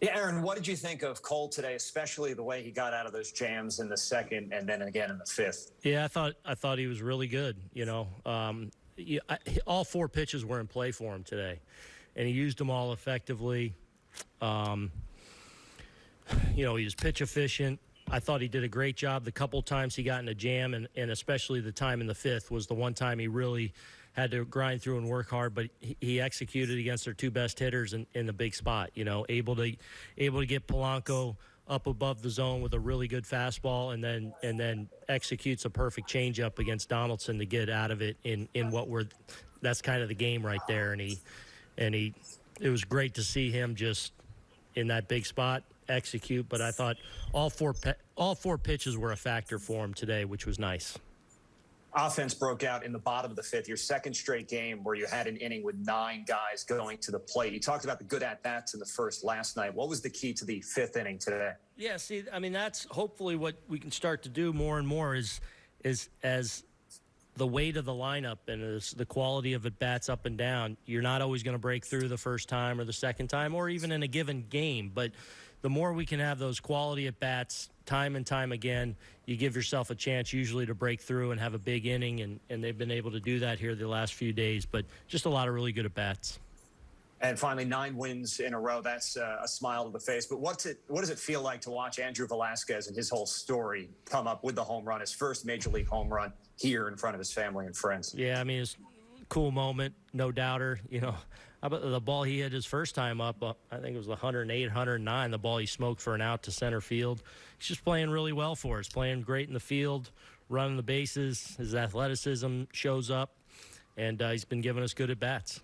Yeah, Aaron, what did you think of Cole today, especially the way he got out of those jams in the second and then again in the fifth? Yeah, I thought I thought he was really good. You know, um, I, all four pitches were in play for him today, and he used them all effectively. Um, you know, he was pitch efficient. I thought he did a great job. The couple times he got in a jam, and, and especially the time in the fifth was the one time he really had to grind through and work hard. But he, executed against their two best hitters in, in the big spot. You know, able to able to get Polanco up above the zone with a really good fastball, and then and then executes a perfect changeup against Donaldson to get out of it in in what were that's kind of the game right there. And he and he it was great to see him just in that big spot execute. But I thought all four all four pitches were a factor for him today, which was nice. Offense broke out in the bottom of the fifth, your second straight game where you had an inning with nine guys going to the plate. You talked about the good at bats in the first last night. What was the key to the fifth inning today? Yeah, see, I mean, that's hopefully what we can start to do more and more is is as the weight of the lineup and as the quality of at bats up and down, you're not always going to break through the first time or the second time or even in a given game. But the more we can have those quality at bats time and time again, you give yourself a chance usually to break through and have a big inning. And, and they've been able to do that here the last few days. But just a lot of really good at bats. And finally, nine wins in a row. That's uh, a smile to the face. But what's it? What does it feel like to watch Andrew Velazquez and his whole story come up with the home run, his first major league home run here in front of his family and friends? Yeah, I mean, it's cool moment, no doubter. You know, about the ball he hit his first time up? Uh, I think it was 108, 109. The ball he smoked for an out to center field. He's just playing really well for us. Playing great in the field, running the bases. His athleticism shows up, and uh, he's been giving us good at bats.